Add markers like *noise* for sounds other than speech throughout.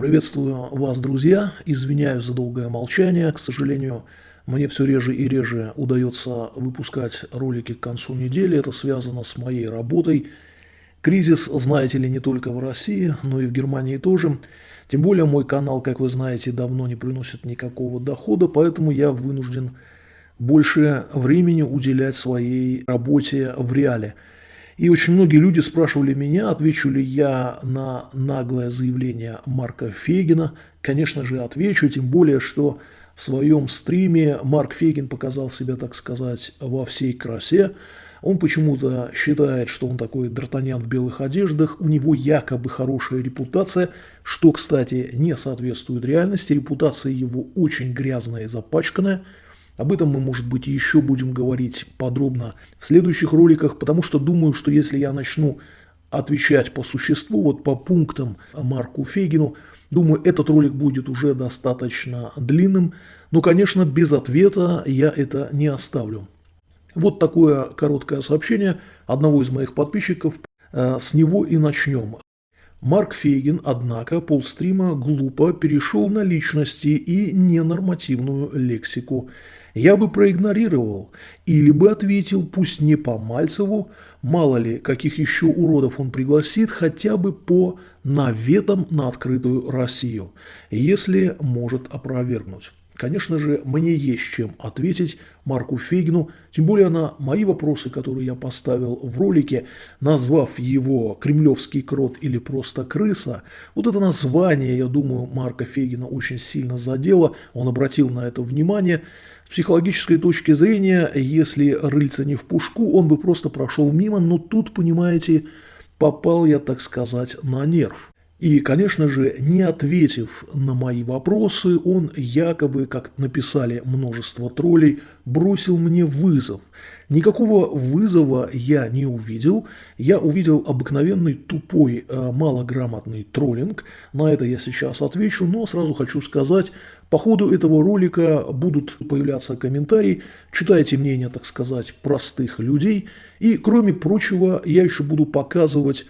Приветствую вас, друзья. Извиняюсь за долгое молчание. К сожалению, мне все реже и реже удается выпускать ролики к концу недели. Это связано с моей работой. Кризис, знаете ли, не только в России, но и в Германии тоже. Тем более мой канал, как вы знаете, давно не приносит никакого дохода, поэтому я вынужден больше времени уделять своей работе в реале. И очень многие люди спрашивали меня, отвечу ли я на наглое заявление Марка Фейгина. Конечно же, отвечу, тем более, что в своем стриме Марк Фейгин показал себя, так сказать, во всей красе. Он почему-то считает, что он такой Д'Артаньян в белых одеждах, у него якобы хорошая репутация, что, кстати, не соответствует реальности, репутация его очень грязная и запачканная – об этом мы, может быть, еще будем говорить подробно в следующих роликах, потому что думаю, что если я начну отвечать по существу, вот по пунктам Марку Фейгину, думаю, этот ролик будет уже достаточно длинным, но, конечно, без ответа я это не оставлю. Вот такое короткое сообщение одного из моих подписчиков, э, с него и начнем. Марк Фейгин, однако, полстрима глупо перешел на личности и ненормативную лексику я бы проигнорировал или бы ответил, пусть не по Мальцеву, мало ли, каких еще уродов он пригласит, хотя бы по наветам на открытую Россию, если может опровергнуть. Конечно же, мне есть чем ответить Марку Фейгину, тем более на мои вопросы, которые я поставил в ролике, назвав его «Кремлевский крот» или просто «крыса». Вот это название, я думаю, Марка Фейгина очень сильно задело, он обратил на это внимание – с психологической точки зрения, если рыльца не в пушку, он бы просто прошел мимо, но тут, понимаете, попал я, так сказать, на нерв. И, конечно же, не ответив на мои вопросы, он якобы, как написали множество троллей, бросил мне вызов. Никакого вызова я не увидел. Я увидел обыкновенный тупой, э, малограмотный троллинг. На это я сейчас отвечу, но сразу хочу сказать, по ходу этого ролика будут появляться комментарии, читайте мнение, так сказать, простых людей. И, кроме прочего, я еще буду показывать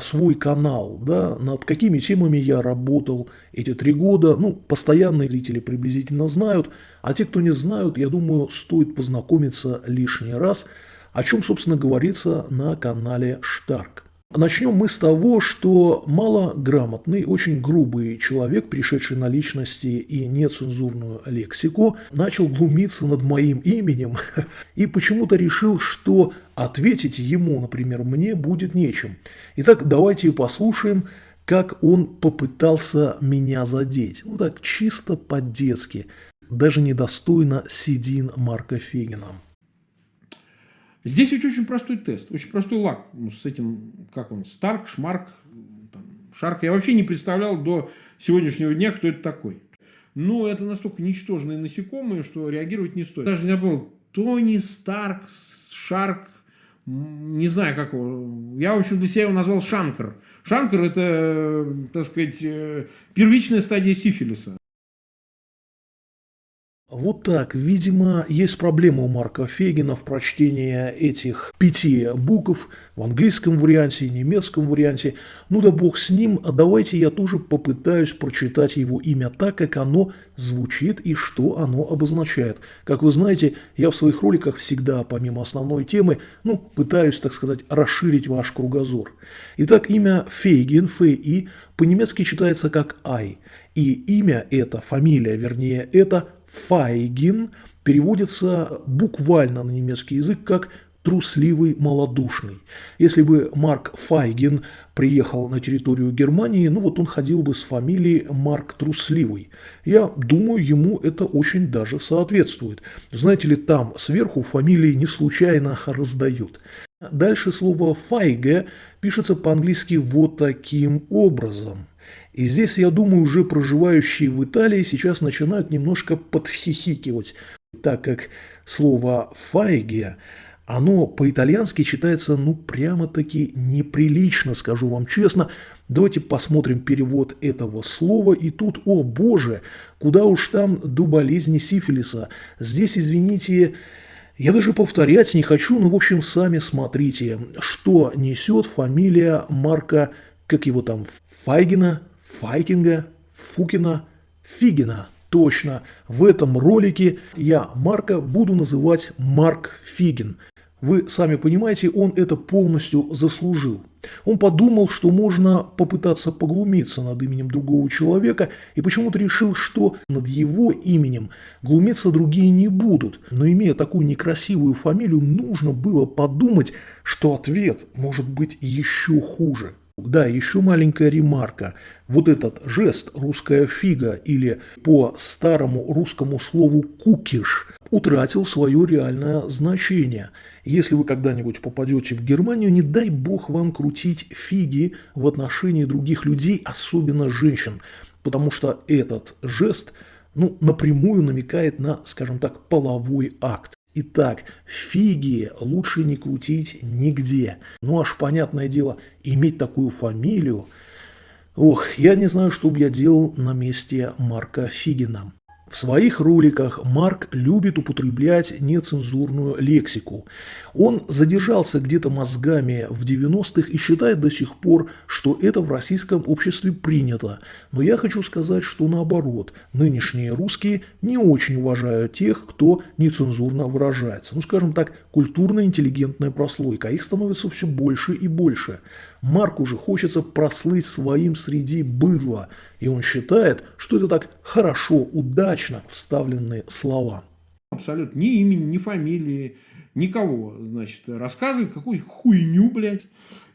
свой канал, да, над какими темами я работал эти три года. Ну, постоянные зрители приблизительно знают, а те, кто не знают, я думаю, стоит познакомиться лишний раз, о чем, собственно, говорится на канале Штарк. Начнем мы с того, что малограмотный, очень грубый человек, пришедший на личности и нецензурную лексику, начал глумиться над моим именем *laughs* и почему-то решил, что ответить ему, например, мне будет нечем. Итак, давайте послушаем, как он попытался меня задеть. Ну так, чисто по-детски, даже недостойно седин Марка Фегина. Здесь ведь очень простой тест, очень простой лак ну, с этим, как он, Старк, Шмарк, там, Шарк. Я вообще не представлял до сегодняшнего дня, кто это такой. Но это настолько ничтожные насекомые, что реагировать не стоит. Даже не был Тони, Старк, Шарк, не знаю как его. Я, в общем, для себя его назвал Шанкер. Шанкер – это, так сказать, э, первичная стадия сифилиса. Вот так. Видимо, есть проблема у Марка Фегина в прочтении этих пяти букв в английском варианте и немецком варианте. Ну да бог с ним, давайте я тоже попытаюсь прочитать его имя так, как оно звучит и что оно обозначает. Как вы знаете, я в своих роликах всегда, помимо основной темы, ну, пытаюсь, так сказать, расширить ваш кругозор. Итак, имя Фейгин, Ф.И., по-немецки читается как Ай. И имя это, фамилия, вернее, это Файгин переводится буквально на немецкий язык как трусливый, малодушный. Если бы Марк Файгин приехал на территорию Германии, ну вот он ходил бы с фамилией Марк Трусливый. Я думаю, ему это очень даже соответствует. Знаете ли, там сверху фамилии не случайно раздают. Дальше слово «файге» пишется по-английски вот таким образом – и здесь, я думаю, уже проживающие в Италии сейчас начинают немножко подхихикивать, так как слово «файге» оно по-итальянски читается, ну, прямо-таки неприлично, скажу вам честно. Давайте посмотрим перевод этого слова. И тут, о боже, куда уж там до болезни сифилиса. Здесь, извините, я даже повторять не хочу, но, в общем, сами смотрите, что несет фамилия Марка, как его там, Файгина, Файтинга, Фукина Фигина. Точно, в этом ролике я Марка буду называть Марк Фигин. Вы сами понимаете, он это полностью заслужил. Он подумал, что можно попытаться поглумиться над именем другого человека и почему-то решил, что над его именем глумиться другие не будут. Но имея такую некрасивую фамилию, нужно было подумать, что ответ может быть еще хуже. Да, еще маленькая ремарка. Вот этот жест «русская фига» или по старому русскому слову «кукиш» утратил свое реальное значение. Если вы когда-нибудь попадете в Германию, не дай бог вам крутить фиги в отношении других людей, особенно женщин, потому что этот жест ну, напрямую намекает на, скажем так, половой акт. Итак, фиги лучше не крутить нигде. Ну аж понятное дело, иметь такую фамилию. Ох, я не знаю, что бы я делал на месте Марка Фигина. В своих роликах Марк любит употреблять нецензурную лексику. Он задержался где-то мозгами в 90-х и считает до сих пор, что это в российском обществе принято. Но я хочу сказать, что наоборот, нынешние русские не очень уважают тех, кто нецензурно выражается. Ну, скажем так, культурно-интеллигентная прослойка. Их становится все больше и больше. Марку же хочется прослыть своим среди быдла, и он считает, что это так хорошо, удачно вставленные слова. Абсолютно. Ни имени, ни фамилии, никого, значит, рассказывает какую хуйню, блядь.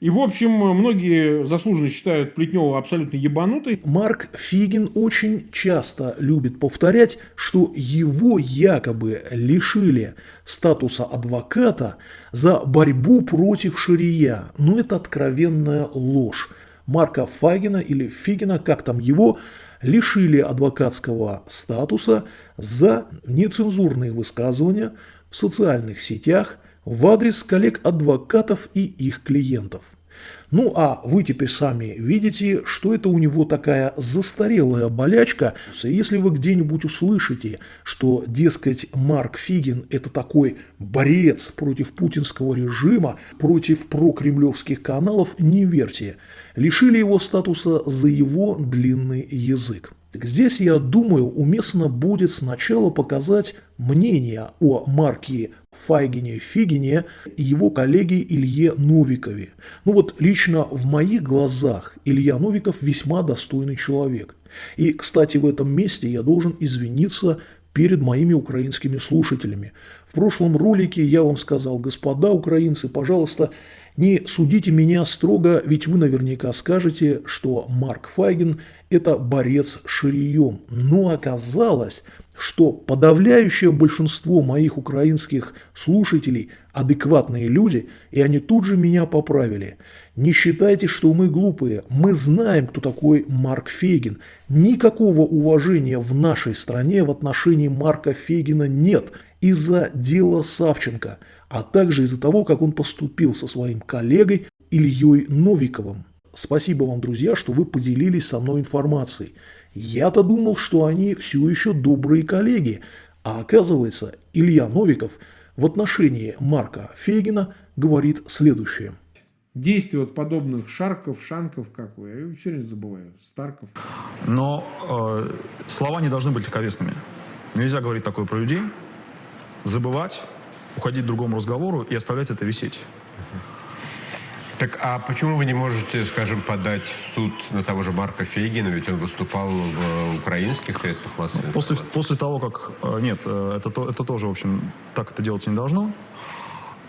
И, в общем, многие заслуженно считают Плетнева абсолютно ебанутой. Марк Фигин очень часто любит повторять, что его якобы лишили статуса адвоката за борьбу против шария. Но это откровенная ложь. Марка Фагина или Фигина, как там его, лишили адвокатского статуса за нецензурные высказывания в социальных сетях в адрес коллег-адвокатов и их клиентов. Ну а вы теперь сами видите, что это у него такая застарелая болячка. Если вы где-нибудь услышите, что, дескать, Марк Фигин – это такой борец против путинского режима, против прокремлевских каналов, не верьте. Лишили его статуса за его длинный язык. Здесь, я думаю, уместно будет сначала показать мнение о Марке Файгине Фигине и его коллеге Илье Новикове. Ну вот лично в моих глазах Илья Новиков весьма достойный человек. И, кстати, в этом месте я должен извиниться перед моими украинскими слушателями. В прошлом ролике я вам сказал, господа украинцы, пожалуйста, не судите меня строго, ведь вы наверняка скажете, что Марк Файген – это борец ширием. Но оказалось, что подавляющее большинство моих украинских слушателей – адекватные люди, и они тут же меня поправили. Не считайте, что мы глупые. Мы знаем, кто такой Марк Фейгин. Никакого уважения в нашей стране в отношении Марка Фейгина нет из-за дела Савченко, а также из-за того, как он поступил со своим коллегой Ильей Новиковым. Спасибо вам, друзья, что вы поделились со мной информацией. Я-то думал, что они все еще добрые коллеги, а оказывается, Илья Новиков в отношении Марка Фейгина говорит следующее. Действия вот подобных Шарков, Шанков, как вы, я все время забываю, Старков. Но э, слова не должны быть легковесными. Нельзя говорить такое про людей, забывать, уходить к другому разговору и оставлять это висеть. Так а почему вы не можете, скажем, подать в суд на того же Марка Фейгина, ведь он выступал в украинских средствах массовой после, после того, как... Э, нет, э, это, то, это тоже, в общем, так это делать не должно.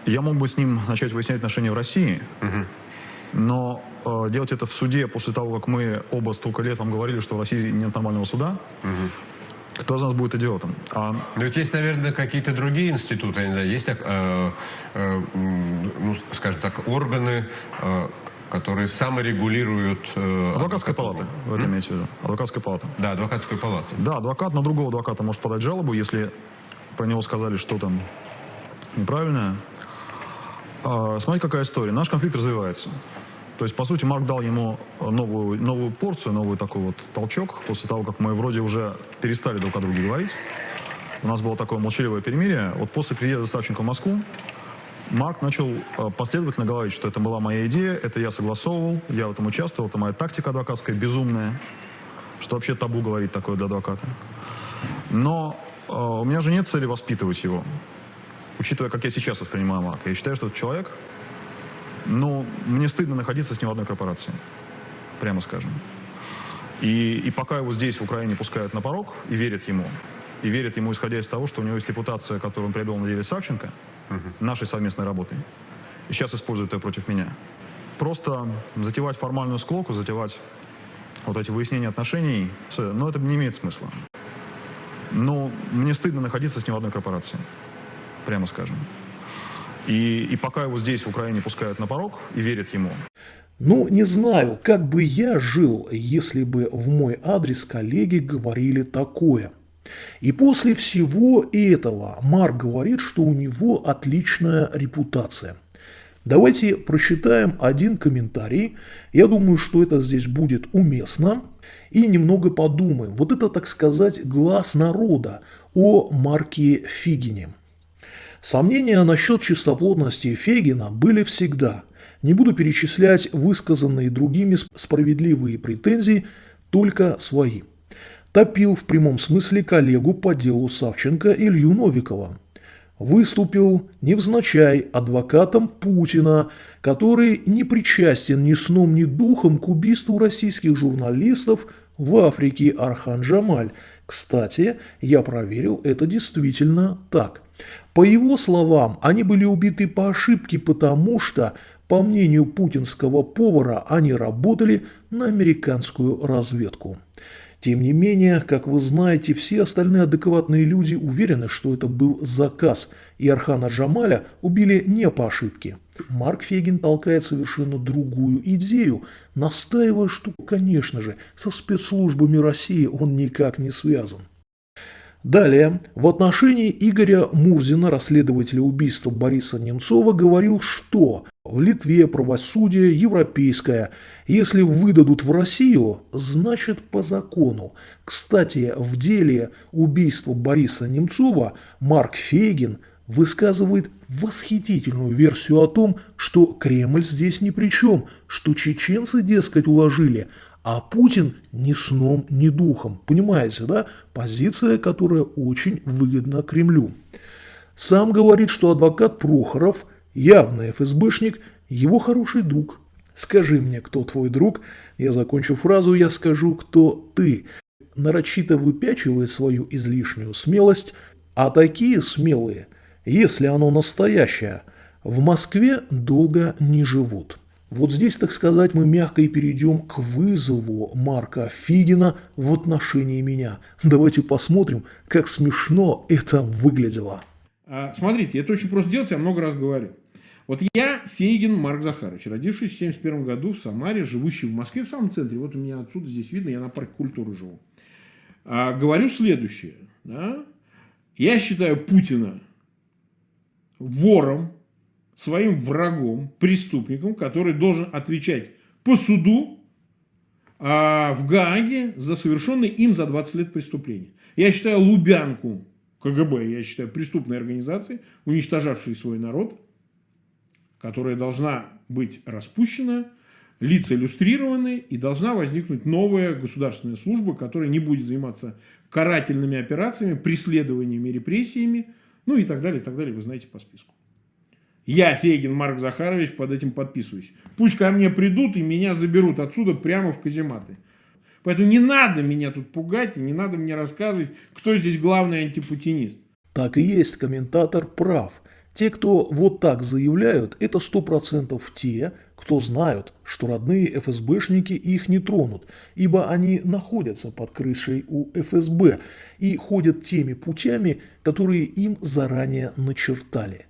Я мог бы с ним начать выяснять отношения в России, угу. но э, делать это в суде после того, как мы оба столько лет вам говорили, что в России нет нормального суда, угу. Кто из нас будет идиотом? А... Но ведь есть, наверное, какие-то другие институты, не знаю, есть, э, э, ну, скажем так, органы, э, которые саморегулируют... Э, Адвокатская палата, вы это имеете в виду? Адвокатская палата. Да, адвокатская палата. Да, адвокат на другого адвоката может подать жалобу, если про него сказали что-то неправильное. А, смотрите, какая история. Наш конфликт развивается. То есть, по сути, Марк дал ему новую, новую порцию, новый такой вот толчок, после того, как мы вроде уже перестали друг о друге говорить. У нас было такое молчаливое перемирие. Вот после приезда Савченко в Москву Марк начал э, последовательно говорить, что это была моя идея, это я согласовывал, я в этом участвовал, это моя тактика адвокатская безумная, что вообще табу говорить такое для адвоката. Но э, у меня же нет цели воспитывать его. Учитывая, как я сейчас воспринимаю Марка, я считаю, что этот человек, ну, мне стыдно находиться с ним в одной корпорации, прямо скажем. И, и пока его здесь, в Украине, пускают на порог и верят ему, и верят ему, исходя из того, что у него есть репутация, которую он приобрел на деле Савченко, uh нашей совместной работой, и сейчас используют ее против меня. Просто затевать формальную склоку, затевать вот эти выяснения отношений, но это не имеет смысла. Но мне стыдно находиться с ним в одной корпорации, прямо скажем. И, и пока его здесь, в Украине, пускают на порог и верят ему. Ну, не знаю, как бы я жил, если бы в мой адрес коллеги говорили такое. И после всего этого Марк говорит, что у него отличная репутация. Давайте прочитаем один комментарий. Я думаю, что это здесь будет уместно. И немного подумаем. Вот это, так сказать, глаз народа о Марке Фигине. Сомнения насчет чистоплотности Фегина были всегда. Не буду перечислять высказанные другими справедливые претензии, только свои. Топил в прямом смысле коллегу по делу Савченко Илью Новикова – выступил невзначай адвокатом Путина, который не причастен ни сном, ни духом к убийству российских журналистов в Африке Архан Джамаль. Кстати, я проверил, это действительно так. По его словам, они были убиты по ошибке, потому что, по мнению путинского повара, они работали на американскую разведку. Тем не менее, как вы знаете, все остальные адекватные люди уверены, что это был заказ, и Архана Джамаля убили не по ошибке. Марк Фегин толкает совершенно другую идею, настаивая, что, конечно же, со спецслужбами России он никак не связан. Далее, в отношении Игоря Мурзина, расследователя убийства Бориса Немцова, говорил, что в Литве правосудие европейское. Если выдадут в Россию, значит по закону. Кстати, в деле убийства Бориса Немцова Марк Фейгин высказывает восхитительную версию о том, что Кремль здесь ни при чем, что чеченцы, дескать, уложили, а Путин ни сном, ни духом. Понимаете, да? Позиция, которая очень выгодна Кремлю. Сам говорит, что адвокат Прохоров, явный ФСБшник, его хороший друг. Скажи мне, кто твой друг? Я закончу фразу, я скажу, кто ты. Нарочито выпячивает свою излишнюю смелость, а такие смелые, если оно настоящее, в Москве долго не живут. Вот здесь, так сказать, мы мягко и перейдем к вызову Марка Фигина в отношении меня. Давайте посмотрим, как смешно это выглядело. А, смотрите, это очень просто делать, я много раз говорю. Вот я Фейгин Марк Захарович, родившийся в 1971 году в Самаре, живущий в Москве, в самом центре. Вот у меня отсюда здесь видно, я на парке культуры живу. А, говорю следующее. Да? Я считаю Путина вором, своим врагом, преступником, который должен отвечать по суду а, в Гааге за совершенное им за 20 лет преступление. Я считаю Лубянку КГБ, я считаю преступной организацией, уничтожавшей свой народ, которая должна быть распущена, лица иллюстрированы, и должна возникнуть новая государственная служба, которая не будет заниматься карательными операциями, преследованиями, репрессиями, ну и так далее, и так далее, вы знаете по списку. Я, Фегин Марк Захарович, под этим подписываюсь. Пусть ко мне придут и меня заберут отсюда прямо в казематы. Поэтому не надо меня тут пугать и не надо мне рассказывать, кто здесь главный антипутинист. Так и есть, комментатор прав. Те, кто вот так заявляют, это сто процентов те, кто знают, что родные ФСБшники их не тронут, ибо они находятся под крышей у ФСБ и ходят теми путями, которые им заранее начертали.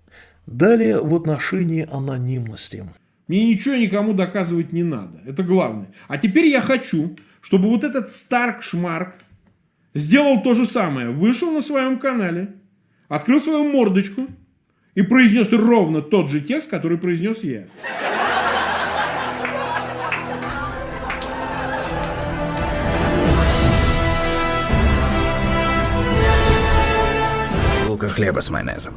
Далее в отношении анонимности. Мне ничего никому доказывать не надо. Это главное. А теперь я хочу, чтобы вот этот Старк Шмарк сделал то же самое. Вышел на своем канале, открыл свою мордочку и произнес ровно тот же текст, который произнес я. Булка хлеба с майонезом.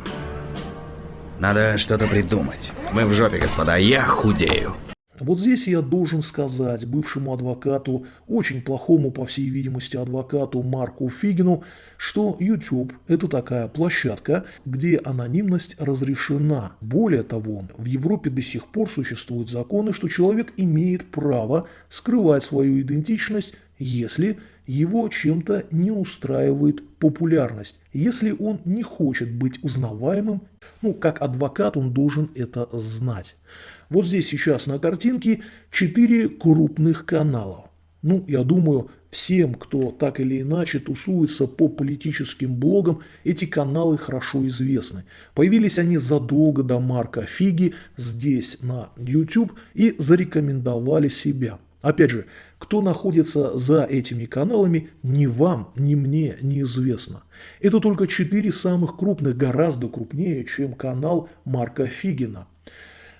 Надо что-то придумать. Мы в жопе, господа, я худею. Вот здесь я должен сказать бывшему адвокату, очень плохому, по всей видимости, адвокату Марку Фигину, что YouTube – это такая площадка, где анонимность разрешена. Более того, в Европе до сих пор существуют законы, что человек имеет право скрывать свою идентичность, если его чем-то не устраивает популярность, если он не хочет быть узнаваемым, ну, как адвокат он должен это знать. Вот здесь сейчас на картинке 4 крупных канала. Ну, я думаю, всем, кто так или иначе тусуется по политическим блогам, эти каналы хорошо известны. Появились они задолго до Марка Фиги здесь на YouTube и зарекомендовали себя. Опять же, кто находится за этими каналами, ни вам, ни мне неизвестно. Это только четыре самых крупных, гораздо крупнее, чем канал Марка Фигина.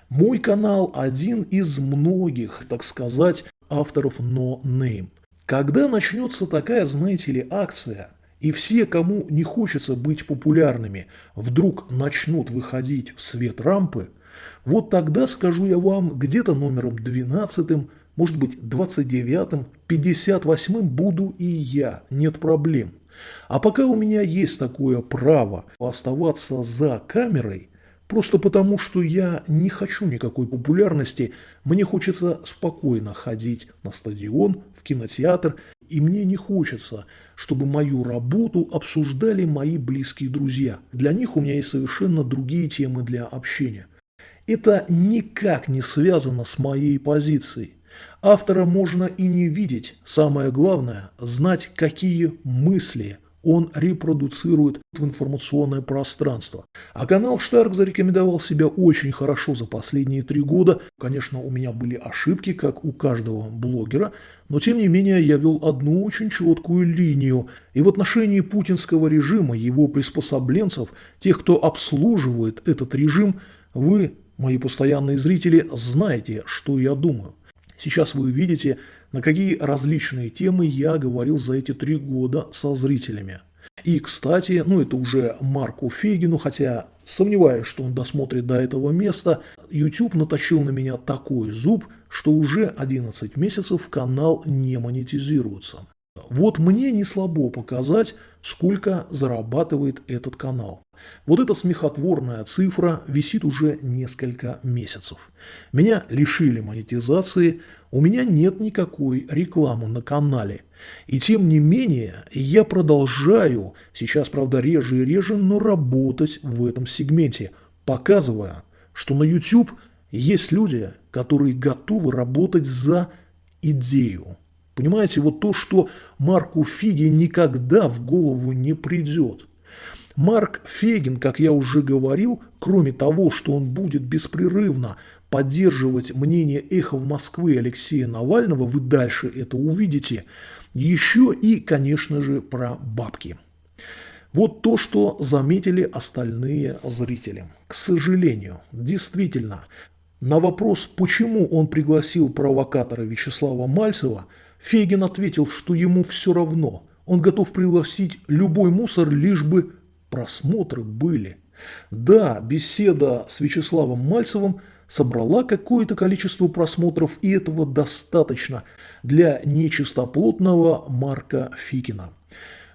Мой канал один из многих, так сказать, авторов No Name. Когда начнется такая, знаете ли, акция, и все, кому не хочется быть популярными, вдруг начнут выходить в свет рампы, вот тогда, скажу я вам, где-то номером 12, может быть 29, 58 буду и я, нет проблем. А пока у меня есть такое право оставаться за камерой – Просто потому, что я не хочу никакой популярности, мне хочется спокойно ходить на стадион, в кинотеатр, и мне не хочется, чтобы мою работу обсуждали мои близкие друзья. Для них у меня есть совершенно другие темы для общения. Это никак не связано с моей позицией. Автора можно и не видеть, самое главное – знать, какие мысли – он репродуцирует в информационное пространство. А канал Штарк зарекомендовал себя очень хорошо за последние три года. Конечно, у меня были ошибки, как у каждого блогера, но тем не менее я вел одну очень четкую линию. И в отношении путинского режима, его приспособленцев, тех, кто обслуживает этот режим, вы, мои постоянные зрители, знаете, что я думаю. Сейчас вы видите на какие различные темы я говорил за эти три года со зрителями. И, кстати, ну это уже Марку Фегину, хотя сомневаюсь, что он досмотрит до этого места, YouTube наточил на меня такой зуб, что уже 11 месяцев канал не монетизируется. Вот мне не слабо показать, сколько зарабатывает этот канал. Вот эта смехотворная цифра висит уже несколько месяцев. Меня лишили монетизации, у меня нет никакой рекламы на канале. И тем не менее, я продолжаю, сейчас, правда, реже и реже, но работать в этом сегменте, показывая, что на YouTube есть люди, которые готовы работать за идею. Понимаете, вот то, что Марку Фиге никогда в голову не придет. Марк Фегин, как я уже говорил, кроме того, что он будет беспрерывно поддерживать мнение эхо в Москвы Алексея Навального, вы дальше это увидите, еще и, конечно же, про бабки. Вот то, что заметили остальные зрители. К сожалению, действительно, на вопрос, почему он пригласил провокатора Вячеслава Мальцева, Фегин ответил, что ему все равно. Он готов пригласить любой мусор, лишь бы просмотры были. Да, беседа с Вячеславом Мальцевым собрала какое-то количество просмотров, и этого достаточно для нечистоплотного Марка Фикина.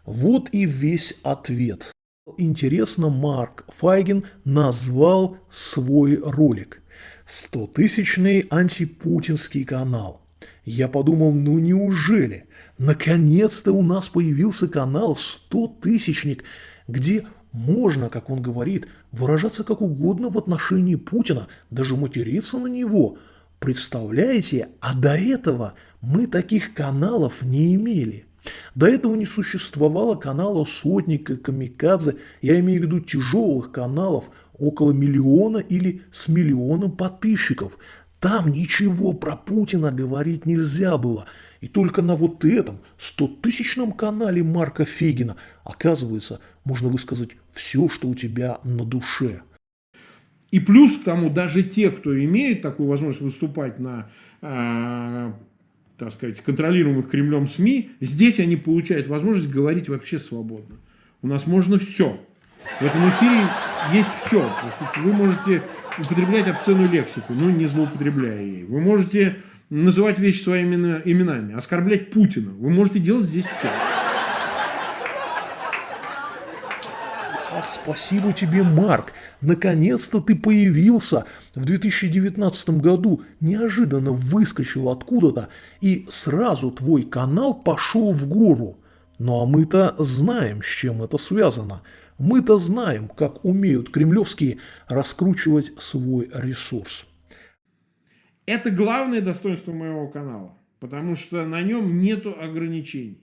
Вот и весь ответ. Интересно, Марк Файгин назвал свой ролик «100-тысячный антипутинский канал». Я подумал, ну неужели? Наконец-то у нас появился канал 100-тысячник, где можно, как он говорит, выражаться как угодно в отношении Путина, даже материться на него. Представляете, а до этого мы таких каналов не имели. До этого не существовало канала Сотника, Камикадзе, я имею в виду тяжелых каналов, около миллиона или с миллионом подписчиков. Там ничего про Путина говорить нельзя было. И только на вот этом 100-тысячном канале Марка Фегина, оказывается, можно высказать все, что у тебя на душе. И плюс к тому, даже те, кто имеет такую возможность выступать на, э, так сказать, контролируемых Кремлем СМИ, здесь они получают возможность говорить вообще свободно. У нас можно все. В этом эфире есть все. Вы можете употреблять обсценную лексику, но не злоупотребляя ей. Вы можете называть вещи своими именами, оскорблять Путина. Вы можете делать здесь все. Ах, спасибо тебе, Марк. Наконец-то ты появился. В 2019 году неожиданно выскочил откуда-то, и сразу твой канал пошел в гору. Ну а мы-то знаем, с чем это связано. Мы-то знаем, как умеют кремлевские раскручивать свой ресурс. Это главное достоинство моего канала, потому что на нем нету ограничений.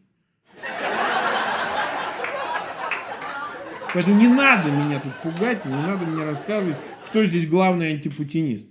Поэтому не надо меня тут пугать, не надо мне рассказывать, кто здесь главный антипутинист.